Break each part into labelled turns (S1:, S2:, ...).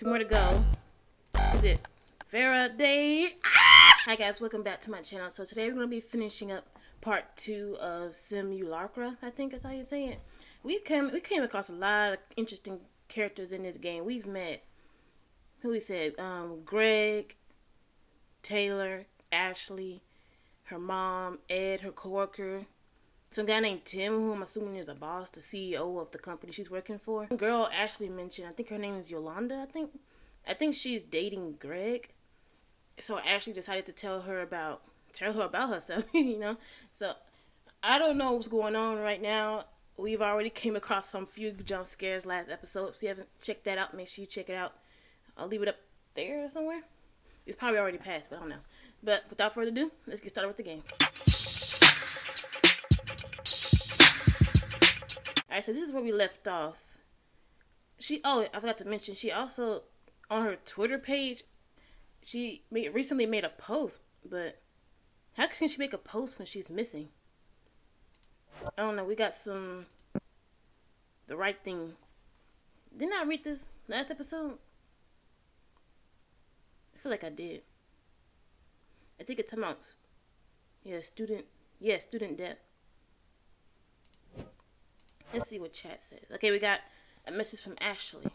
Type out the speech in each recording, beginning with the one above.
S1: Two more to go. Is it Faraday? Ah! Hi guys, welcome back to my channel. So today we're going to be finishing up part two of Simulacra, I think that's how you say it. We came, we came across a lot of interesting characters in this game. We've met, who we said, um, Greg, Taylor, Ashley, her mom, Ed, her coworker, some guy named Tim, who I'm assuming is a boss, the CEO of the company she's working for. girl Ashley mentioned, I think her name is Yolanda, I think. I think she's dating Greg. So Ashley decided to tell her about tell her about herself, you know. So I don't know what's going on right now. We've already came across some few jump scares last episode. If you haven't checked that out, make sure you check it out. I'll leave it up there somewhere. It's probably already passed, but I don't know. But without further ado, let's get started with the game. Alright, so this is where we left off. She oh, I forgot to mention, she also on her Twitter page, she made, recently made a post, but how can she make a post when she's missing? I don't know. We got some the right thing. Didn't I read this last episode? I feel like I did. I think it's about yeah, student yeah, student debt. Let's see what chat says. Okay, we got a message from Ashley.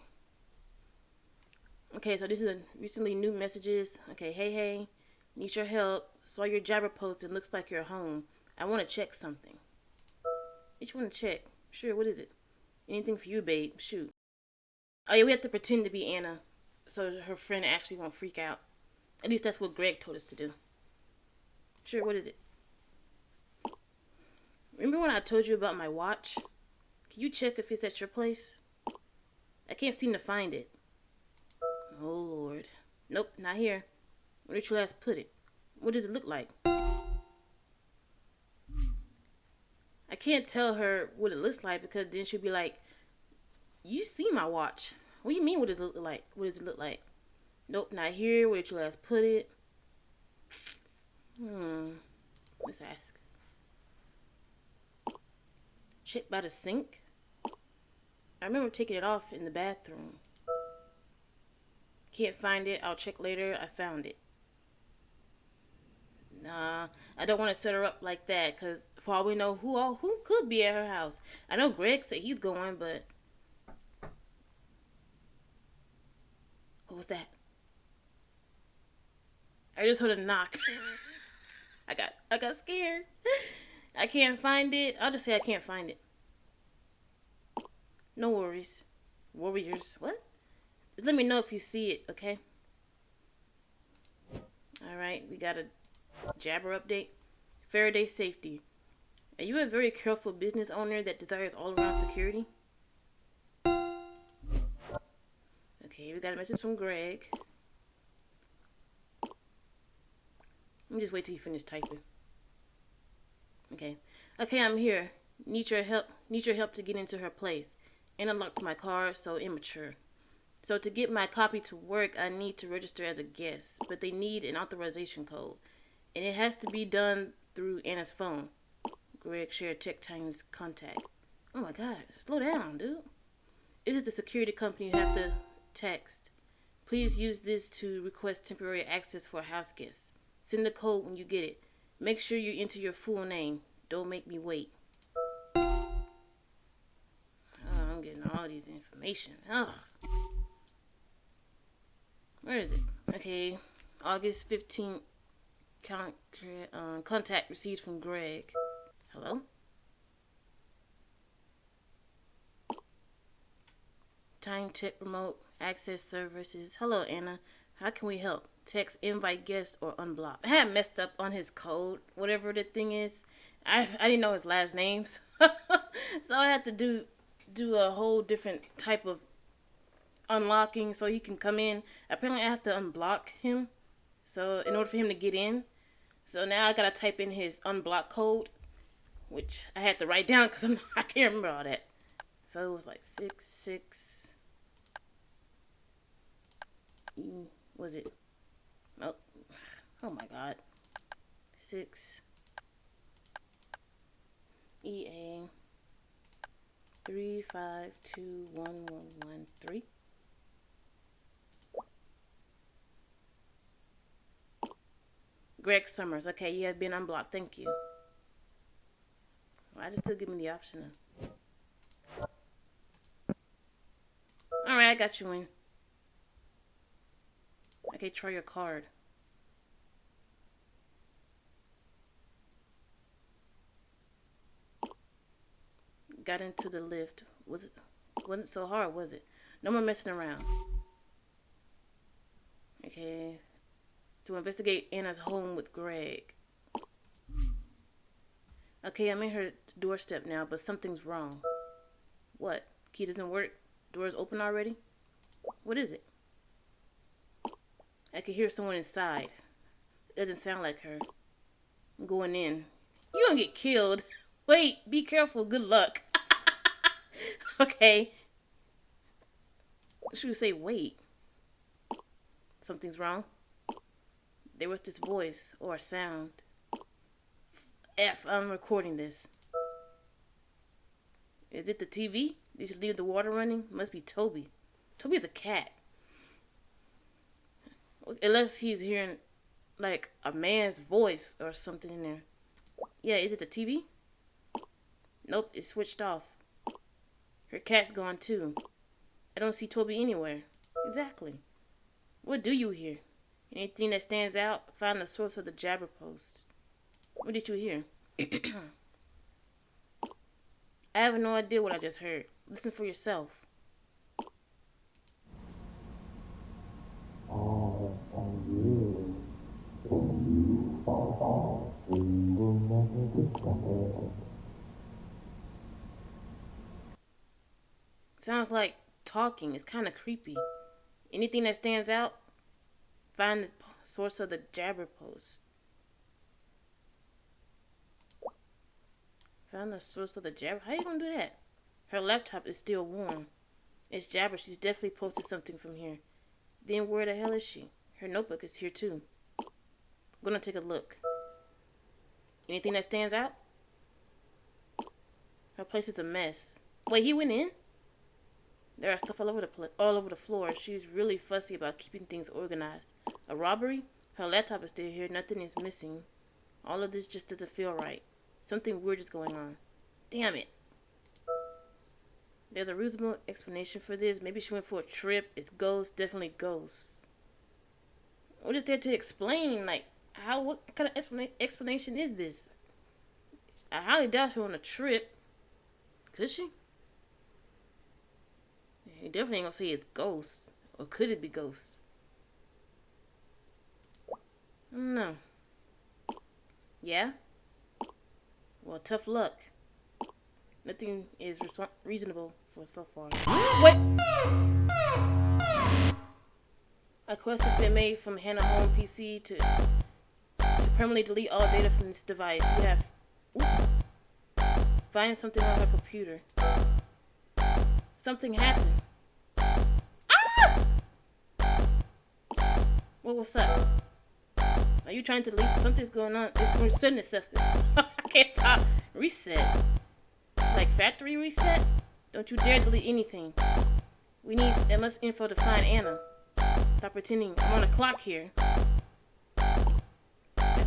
S1: Okay, so this is a recently new messages. Okay, hey hey, need your help. Saw your Jabber post and looks like you're home. I want to check something. What you want to check? Sure, what is it? Anything for you, babe. Shoot. Oh yeah, we have to pretend to be Anna so her friend actually won't freak out. At least that's what Greg told us to do. Sure, what is it? Remember when I told you about my watch? Can you check if it's at your place? I can't seem to find it. Oh, Lord. Nope, not here. Where did you last put it? What does it look like? I can't tell her what it looks like because then she'll be like, You see my watch. What do you mean what does it look like? What does it look like? Nope, not here. Where did you last put it? Hmm. Let's ask. Check by the sink? I remember taking it off in the bathroom. Can't find it. I'll check later. I found it. Nah, I don't want to set her up like that because for all we know, who all who could be at her house? I know Greg said he's going, but what was that? I just heard a knock. I got I got scared. I can't find it. I'll just say I can't find it. No worries. Warriors. What? Just let me know if you see it, okay? Alright, we got a Jabber update. Faraday safety. Are you a very careful business owner that desires all-around security? Okay, we got a message from Greg. Let me just wait till you finish typing. Okay. Okay, I'm here. Need your help. Need your help to get into her place and unlocked my car, so immature. So to get my copy to work, I need to register as a guest, but they need an authorization code. And it has to be done through Anna's phone. Greg shared Tech Titan's contact. Oh my god, slow down, dude. This is the security company you have to text. Please use this to request temporary access for house guest. Send the code when you get it. Make sure you enter your full name. Don't make me wait. All these information. Oh. Where is it? Okay. August 15th. Con uh, contact received from Greg. Hello? Time tech remote access services. Hello, Anna. How can we help? Text invite guest or unblock. I had messed up on his code, whatever the thing is. I I didn't know his last names, so I had to do do a whole different type of unlocking so he can come in. Apparently, I have to unblock him. So in order for him to get in, so now I gotta type in his unblock code, which I had to write down because I'm can't remember all that. So it was like six six. E was it? Oh, oh my God. Six. E A three five two one one one three. Greg Summers. Okay, you have been unblocked. Thank you. Why just still give me the option? All right, I got you in. Okay, try your card. Got into the lift. Was wasn't so hard, was it? No more messing around. Okay. To investigate Anna's home with Greg. Okay, I'm in her doorstep now, but something's wrong. What? Key doesn't work? Door's open already? What is it? I can hear someone inside. It doesn't sound like her. I'm going in. You gonna get killed. Wait, be careful. Good luck. okay. Should we say wait? Something's wrong? There was this voice or sound. F, I'm recording this. Is it the TV? Did you leave the water running? Must be Toby. Toby's a cat. Unless he's hearing like a man's voice or something in there. Yeah, is it the TV? Nope, it's switched off. Her cat's gone too. I don't see Toby anywhere. Exactly. What do you hear? Anything that stands out? Find the source of the jabber post. What did you hear? I have no idea what I just heard. Listen for yourself. Sounds like talking. It's kind of creepy. Anything that stands out? Find the source of the jabber post. Found the source of the jabber. How are you gonna do that? Her laptop is still warm. It's jabber. She's definitely posted something from here. Then where the hell is she? Her notebook is here too. I'm gonna take a look. Anything that stands out? Her place is a mess. Wait, he went in? There are stuff all over the pl- all over the floor. She's really fussy about keeping things organized. A robbery? Her laptop is still here. Nothing is missing. All of this just doesn't feel right. Something weird is going on. Damn it. There's a reasonable explanation for this. Maybe she went for a trip. It's ghosts. Definitely ghosts. What is there to explain? Like, how? What kind of explanation is this? I highly doubt she went on a trip. Could she? You definitely ain't gonna say it's ghosts. Or could it be ghosts? No. Yeah? Well, tough luck. Nothing is reasonable for so far. What? A quest has been made from Hannah Home PC to, to permanently delete all data from this device. You have... Ooh, find something on her computer. Something happened. What was up? Are you trying to delete? Something's going on. It's resetting itself. I can't talk. Reset. Like factory reset? Don't you dare delete anything. We need MS info to find Anna. Stop pretending I'm on a clock here.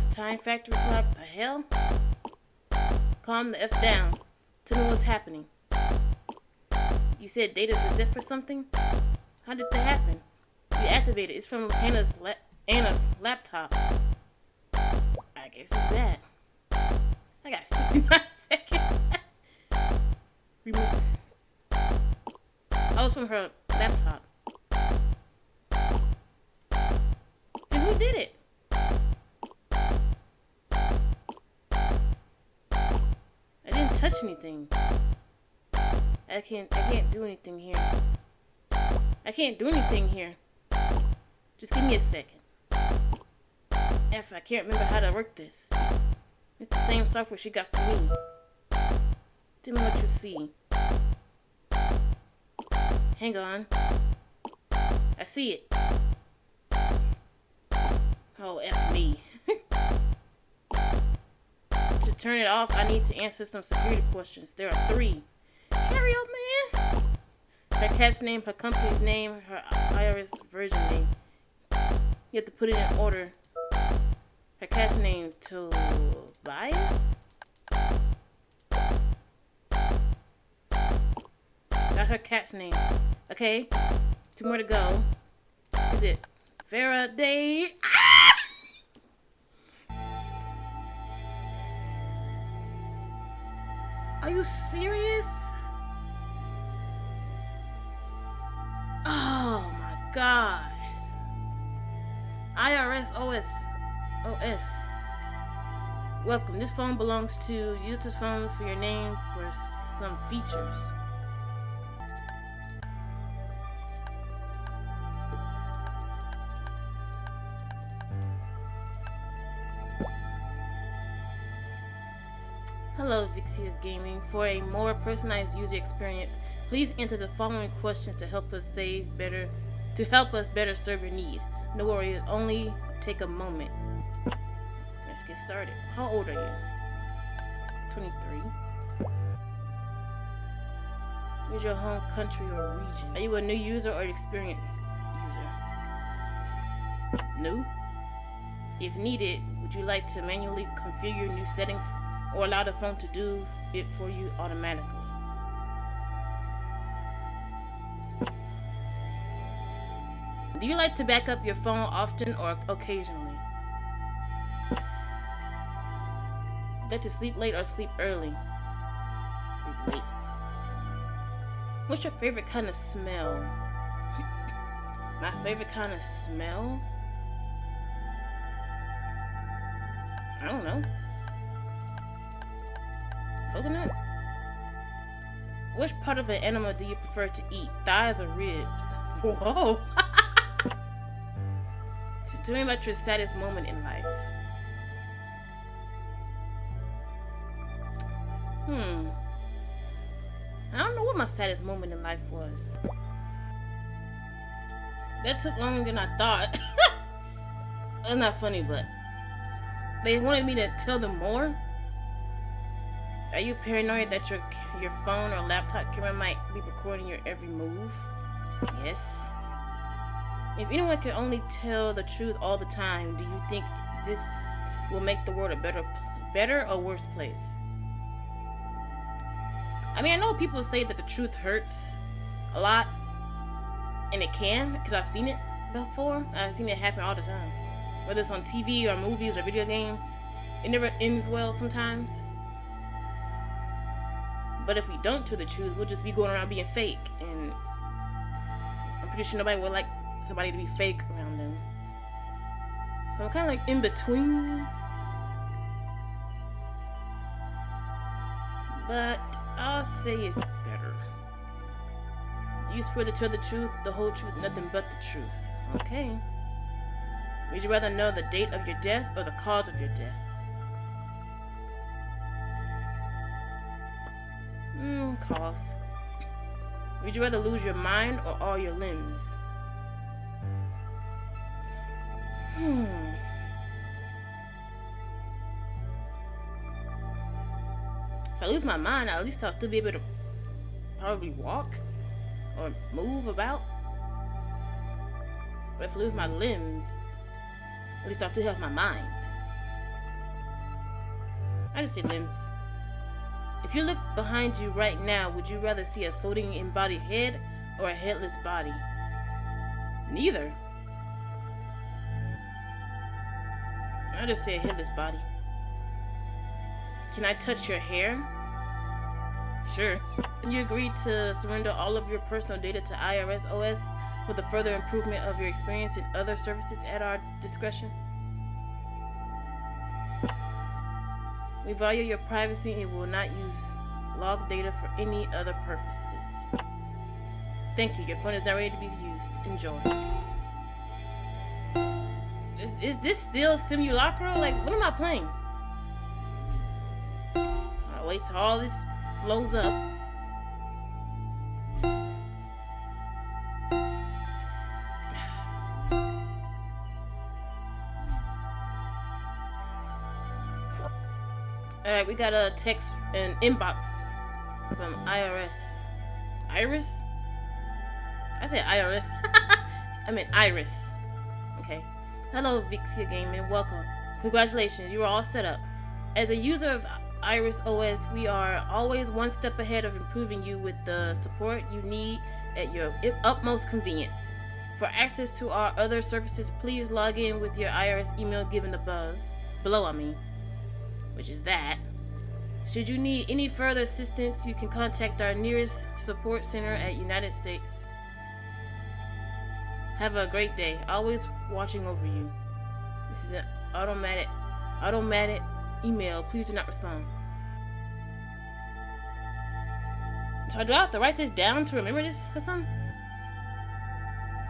S1: Time factory clock? The hell? Calm the F down. Tell me what's happening. You said data's reset for something? How did that happen? Activated. It's from Anna's, la Anna's laptop. I guess it's that. I got 69 seconds. Remove. Oh, it's from her laptop. And who did it? I didn't touch anything. I can't I can't do anything here. I can't do anything here. Just give me a second. F, I can't remember how to work this. It's the same software she got for me. Tell me what you see. Hang on. I see it. Oh, F me. to turn it off, I need to answer some security questions. There are three. Hurry up, man! Her cat's name, her company's name, her IRS version name. You have to put it in order. Her cat's name Tobias? Got her cat's name. Okay. Two more to go. Is it Faraday? Ah! Are you serious? Oh my god. IRS OS OS. Welcome. This phone belongs to use this phone for your name for some features. Hello, Vixia's Gaming. For a more personalized user experience, please enter the following questions to help us save better, to help us better serve your needs. No worries, only take a moment. Let's get started. How old are you? 23. Where's your home country or region? Are you a new user or experienced user? New? If needed, would you like to manually configure new settings or allow the phone to do it for you automatically. Do you like to back up your phone often or occasionally? Like to sleep late or sleep early? Sleep late. What's your favorite kind of smell? My favorite kind of smell? I don't know. Coconut? Which part of an animal do you prefer to eat? Thighs or ribs? Whoa! Tell me about your saddest moment in life. Hmm. I don't know what my saddest moment in life was. That took longer than I thought. That's not funny, but they wanted me to tell them more. Are you paranoid that your your phone or laptop camera might be recording your every move? Yes. If anyone could only tell the truth all the time, do you think this will make the world a better better or worse place? I mean, I know people say that the truth hurts a lot, and it can, because I've seen it before. I've seen it happen all the time. Whether it's on TV or movies or video games, it never ends well sometimes. But if we don't tell the truth, we'll just be going around being fake. And I'm pretty sure nobody would like somebody to be fake around them. So I'm kind of like in between. But I'll say it's better. Do you swear to tell the truth, the whole truth, nothing but the truth? Okay. Would you rather know the date of your death or the cause of your death? Hmm, cause. Would you rather lose your mind or all your limbs? Hmm. If I lose my mind, at least I'll still be able to probably walk or move about. But if I lose my limbs, at least I'll still have my mind. I just say limbs. If you look behind you right now, would you rather see a floating embodied head or a headless body? Neither. I just say a headless body. Can I touch your hair? Sure. You agree to surrender all of your personal data to IRS OS with a further improvement of your experience in other services at our discretion? We value your privacy and will not use log data for any other purposes. Thank you. Your phone is now ready to be used. Enjoy. Is, is this still Simulacra? Like, what am I playing? I'll wait till all this blows up. Alright, we got a text, an inbox from IRS. Iris? I said IRS. I mean Iris. Hello, Vixia Gaming. Welcome. Congratulations, you are all set up. As a user of Iris OS, we are always one step ahead of improving you with the support you need at your utmost convenience. For access to our other services, please log in with your Iris email given above, below I mean, which is that. Should you need any further assistance, you can contact our nearest support center at United States. Have a great day. Always watching over you. This is an automatic automatic email. Please do not respond. So do I have to write this down to remember this or something?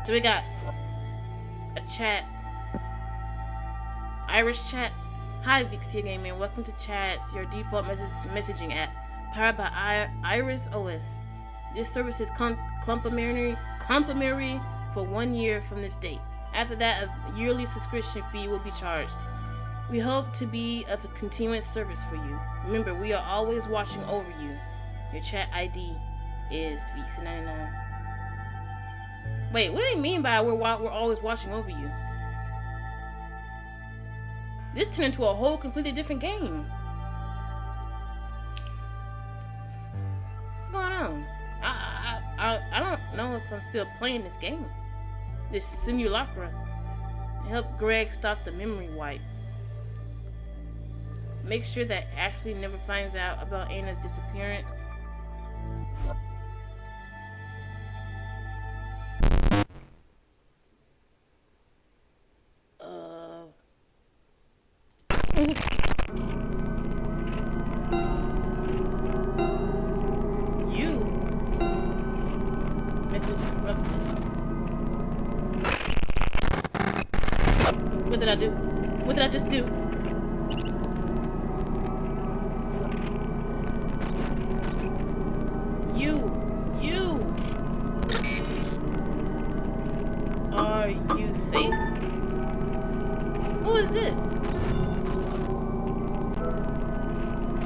S1: So we got a chat. Irish chat. Hi Vixia Gaming, welcome to Chats, your default messaging app, powered by I Iris OS. This service is complimentary, complimentary for one year from this date. After that, a yearly subscription fee will be charged. We hope to be of a continuous service for you. Remember, we are always watching over you. Your chat ID is Vixia99. Wait, what do they mean by we're, we're always watching over you? This turned into a whole completely different game. What's going on? I, I, I, I don't know if I'm still playing this game. This simulacra. Help Greg stop the memory wipe. Make sure that Ashley never finds out about Anna's disappearance.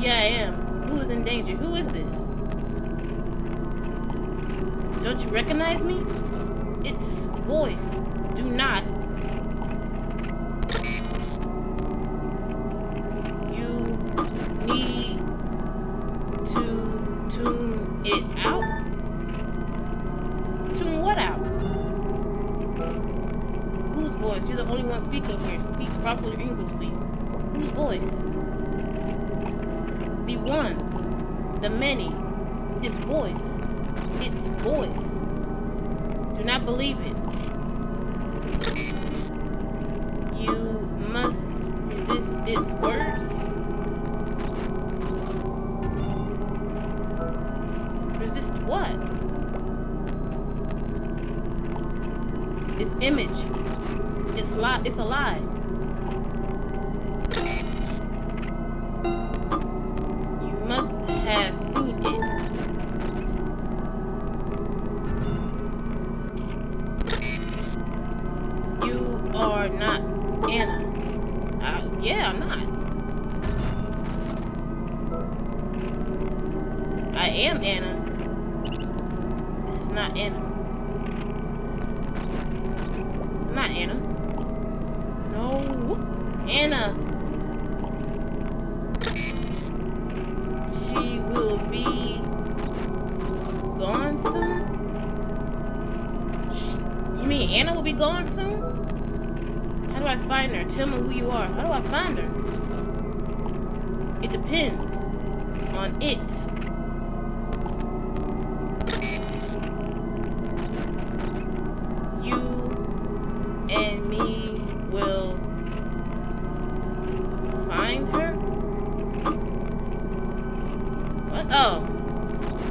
S1: Yeah, I am. Who is in danger? Who is this? Don't you recognize me? It's voice. Do not. The one, the many, his voice, its voice. Do not believe it. You must resist its words. Resist what? Its image. It's lie. It's a lie. Must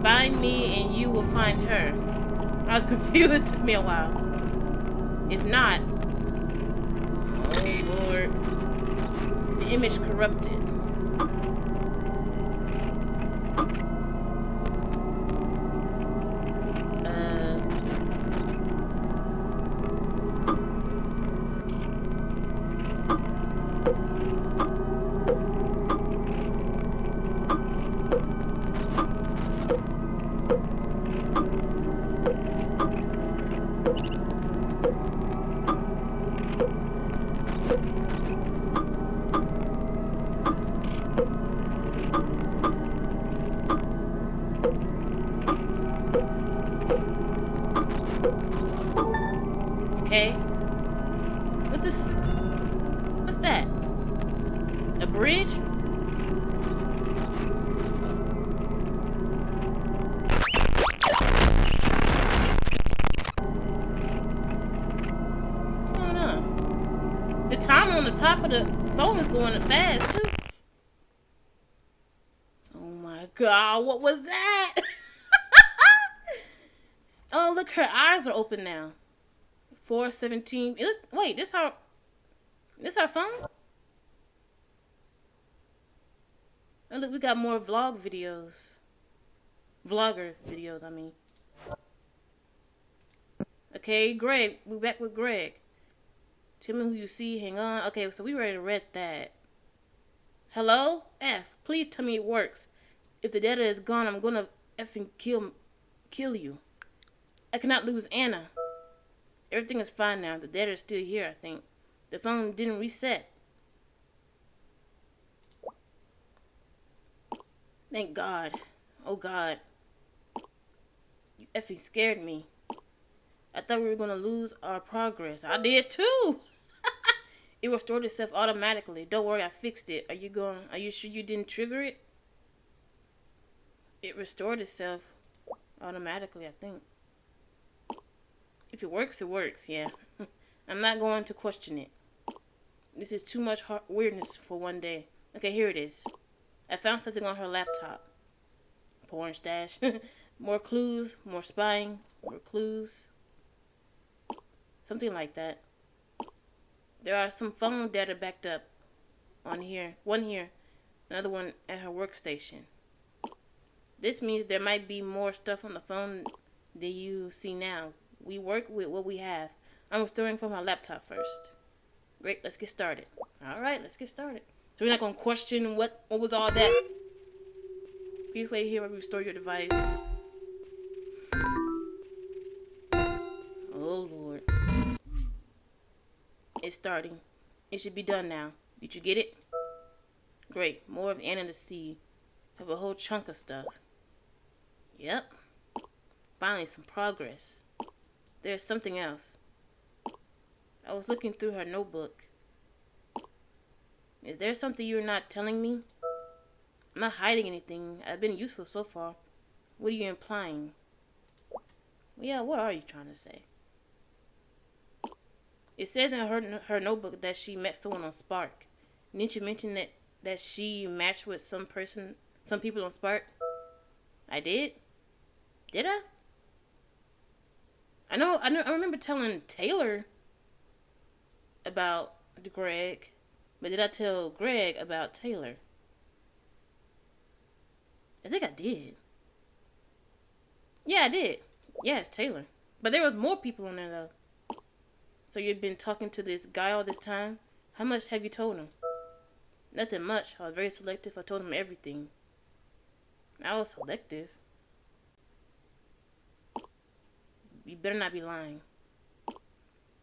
S1: Find me and you will find her. I was confused. It took me a while. If not... Oh, Lord. The image corrupted. Top of the phone is going fast too. Oh my god, what was that? oh, look, her eyes are open now. 417. It was, wait, this our this our phone? Oh look, we got more vlog videos. Vlogger videos, I mean. Okay, Greg. We're back with Greg. Tell me who you see. Hang on. Okay, so we ready to read that. Hello? F. Please tell me it works. If the data is gone, I'm gonna effing kill kill you. I cannot lose Anna. Everything is fine now. The data is still here, I think. The phone didn't reset. Thank God. Oh God. You effing scared me. I thought we were gonna lose our progress. I did too. it restored itself automatically. Don't worry, I fixed it. Are you going are you sure you didn't trigger it? It restored itself automatically, I think. If it works, it works, yeah. I'm not going to question it. This is too much weirdness for one day. Okay, here it is. I found something on her laptop. Porn stash. more clues, more spying, more clues. Something like that. There are some phone data backed up on here. One here, another one at her workstation. This means there might be more stuff on the phone than you see now. We work with what we have. I'm restoring from my laptop first. Great, let's get started. Alright, let's get started. So we're not to question what, what was all that. Please wait here while we restore your device. It's starting. It should be done now. Did you get it? Great. More of Anna to see. Have a whole chunk of stuff. Yep. Finally, some progress. There's something else. I was looking through her notebook. Is there something you're not telling me? I'm not hiding anything. I've been useful so far. What are you implying? Yeah, what are you trying to say? It says in her her notebook that she met someone on Spark. Didn't you mention that that she matched with some person, some people on Spark? I did. Did I? I know, I know, I remember telling Taylor about Greg, but did I tell Greg about Taylor? I think I did. Yeah, I did. Yeah, Taylor. But there was more people on there though. So you've been talking to this guy all this time? How much have you told him? Nothing much. I was very selective. I told him everything. I was selective. You better not be lying.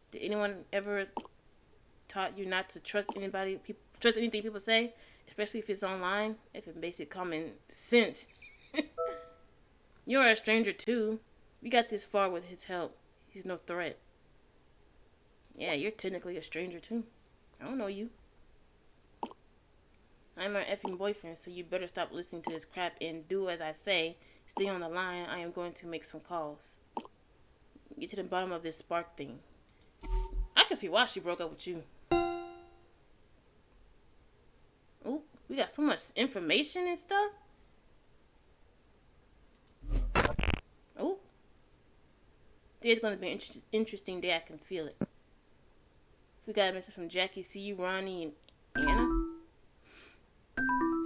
S1: Did anyone ever taught you not to trust anybody, trust anything people say, especially if it's online, if it's basic common sense? You're a stranger too. We got this far with his help. He's no threat. Yeah, you're technically a stranger too. I don't know you. I'm her effing boyfriend, so you better stop listening to this crap and do as I say. Stay on the line. I am going to make some calls get to the bottom of this spark thing. I can see why she broke up with you. Oh, we got so much information and stuff. Oh. Today's gonna be an inter interesting day. I can feel it. We got a message from Jackie. See you, Ronnie and Anna.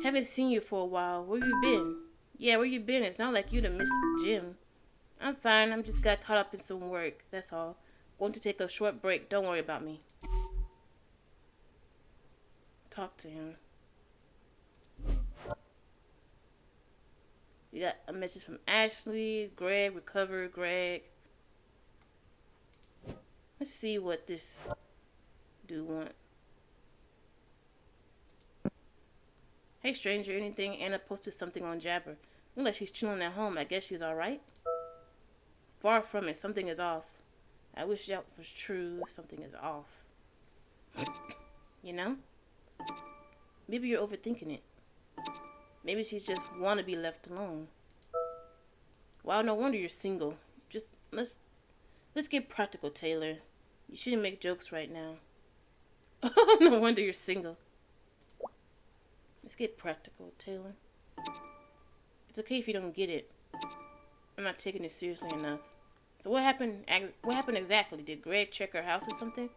S1: Haven't seen you for a while. Where you been? Yeah, where you been? It's not like you to miss gym. I'm fine. I'm just got caught up in some work. That's all. Going to take a short break. Don't worry about me. Talk to him. We got a message from Ashley, Greg, recover, Greg. Let's see what this do want. Hey stranger, anything? Anna posted something on Jabber. Looks like she's chilling at home. I guess she's alright. Far from it. Something is off. I wish that was true. Something is off. you know? Maybe you're overthinking it. Maybe she's just want to be left alone. Well, no wonder you're single. Just let's let's get practical, Taylor. You shouldn't make jokes right now. no wonder you're single. Let's get practical, Taylor. It's okay if you don't get it. I'm not taking it seriously enough. So what happened? What happened exactly? Did Greg check her house or something?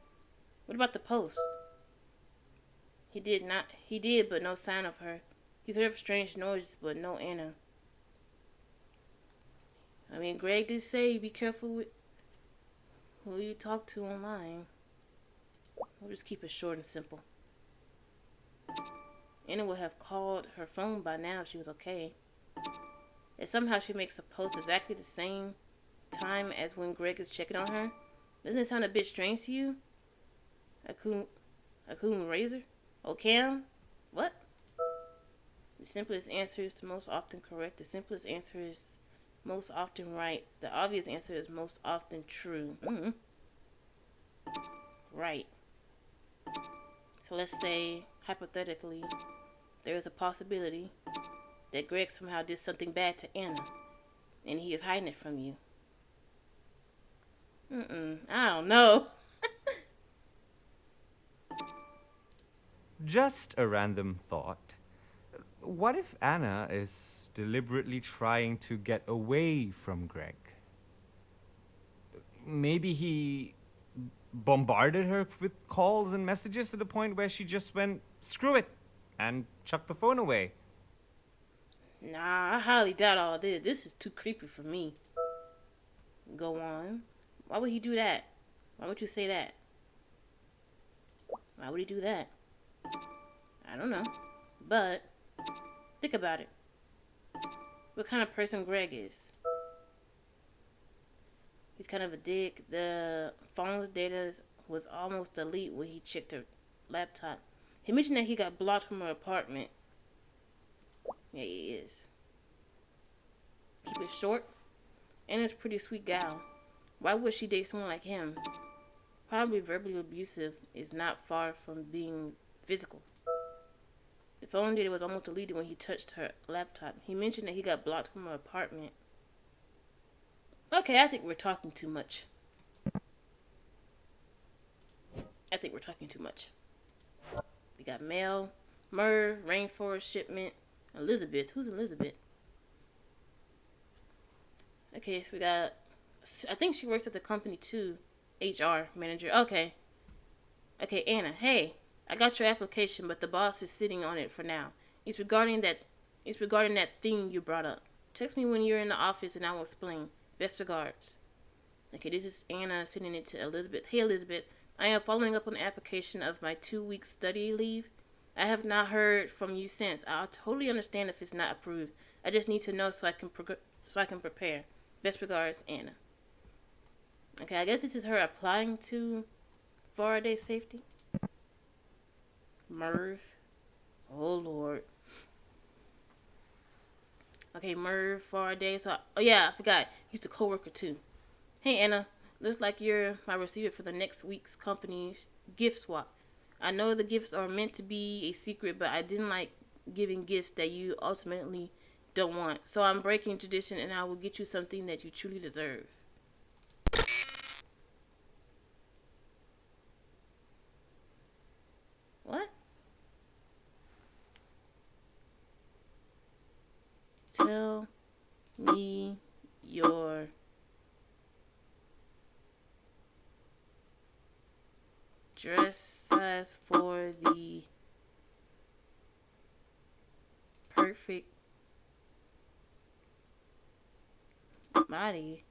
S1: What about the post? He did not. He did, but no sign of her. He's heard strange noises, but no Anna. I mean, Greg did say be careful with who you talk to online. We'll just keep it short and simple. Anna would have called her phone by now if she was okay. If somehow she makes a post exactly the same time as when Greg is checking on her, doesn't it sound a bit strange to you? Akun, Akun Razor? Oh, Cam? What? The simplest answer is the most often correct. The simplest answer is most often right. The obvious answer is most often true. Mm -hmm. Right. So let's say, hypothetically, there is a possibility that Greg somehow did something bad to Anna, and he is hiding it from you. Mm-mm, I don't know.
S2: Just a random thought. What if Anna is deliberately trying to get away from Greg? Maybe he bombarded her with calls and messages to the point where she just went, screw it, and chucked the phone away.
S1: Nah, I highly doubt all this. This is too creepy for me. Go on. Why would he do that? Why would you say that? Why would he do that? I don't know. But, think about it. What kind of person Greg is. He's kind of a dick. The phone's data was almost delete when he checked her laptop. He mentioned that he got blocked from her apartment. Yeah, he is. Keep it short. Anna's a pretty sweet gal. Why would she date someone like him? Probably verbally abusive is not far from being physical. The phone data was almost deleted when he touched her laptop. He mentioned that he got blocked from her apartment. Okay, I think we're talking too much. I think we're talking too much. We got mail, Merv, rainforest shipment, Elizabeth. Who's Elizabeth? Okay, so we got. I think she works at the company too. HR manager. Okay. Okay, Anna. Hey, I got your application, but the boss is sitting on it for now. It's regarding that. It's regarding that thing you brought up. Text me when you're in the office, and I will explain. Best regards. Okay, this is Anna sending it to Elizabeth. Hey, Elizabeth. I am following up on the application of my two-week study leave. I have not heard from you since. I'll totally understand if it's not approved. I just need to know so I can so I can prepare. Best regards, Anna. Okay, I guess this is her applying to Faraday safety. Merv. Oh Lord. Okay, Merv Faraday. So, oh yeah, I forgot. He's the coworker too. Hey Anna, looks like you're my receiver for the next week's company's gift swap. I know the gifts are meant to be a secret, but I didn't like giving gifts that you ultimately don't want. So I'm breaking tradition and I will get you something that you truly deserve. What? Tell me your dress size for the perfect body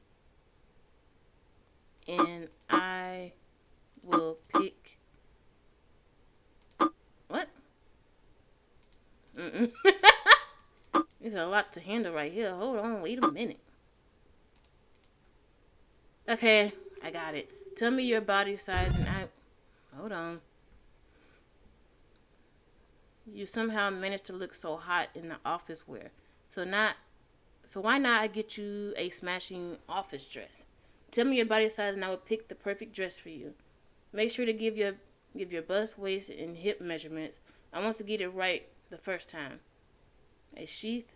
S1: and I will pick what? Mm -mm. There's a lot to handle right here. Hold on, wait a minute. Okay, I got it. Tell me your body size and I Hold on. You somehow managed to look so hot in the office wear. So not so why not I get you a smashing office dress? Tell me your body size and I will pick the perfect dress for you. Make sure to give your give your bust, waist, and hip measurements. I want to get it right the first time. A sheath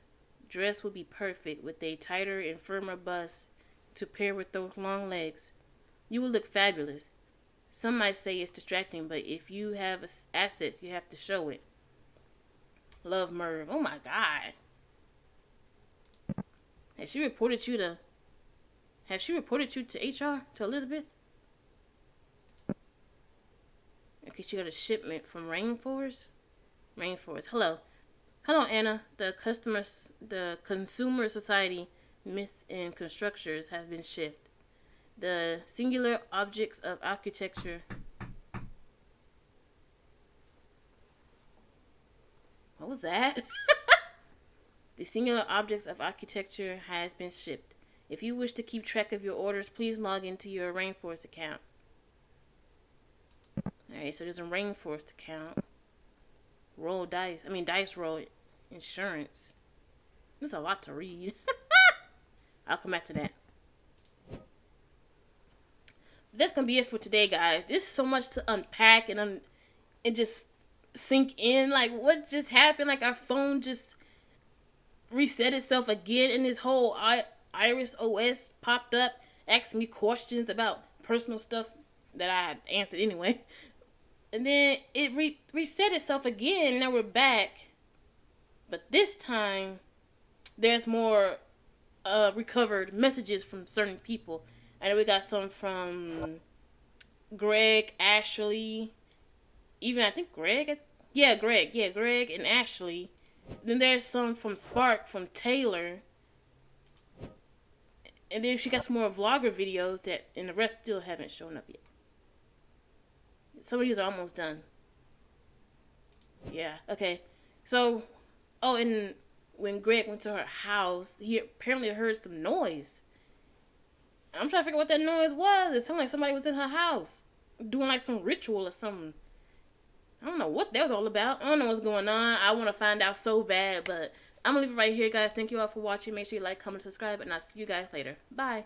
S1: dress would be perfect with a tighter and firmer bust to pair with those long legs. You will look fabulous. Some might say it's distracting, but if you have assets, you have to show it. Love Merv. Oh my god. Has she reported you to Has she reported you to HR? To Elizabeth? Okay, she got a shipment from Rainforest. Rainforest. Hello. Hello, Anna. The customers the Consumer Society myths and structures have been shipped the singular objects of architecture. What was that? the singular objects of architecture has been shipped. If you wish to keep track of your orders, please log into your Rainforest account. Alright, so there's a Rainforest account. Roll dice. I mean, dice roll insurance. There's a lot to read. I'll come back to that that's gonna be it for today, guys. There's so much to unpack and un- and just sink in. Like what just happened? Like our phone just reset itself again, and this whole I- Iris OS popped up, asked me questions about personal stuff that I answered anyway. And then it re- reset itself again. Now we're back, but this time there's more uh, recovered messages from certain people Know we got some from Greg, Ashley, even I think Greg. Yeah, Greg. Yeah, Greg and Ashley. Then there's some from Spark from Taylor. And then she got some more vlogger videos that, and the rest still haven't shown up yet. Some of these are almost done. Yeah. Okay. So, oh, and when Greg went to her house, he apparently heard some noise. I'm trying to figure out what that noise was. It sounded like somebody was in her house doing like some ritual or something. I don't know what that was all about. I don't know what's going on. I want to find out so bad, but I'm gonna leave it right here, guys. Thank you all for watching. Make sure you like, comment, subscribe, and I'll see you guys later. Bye.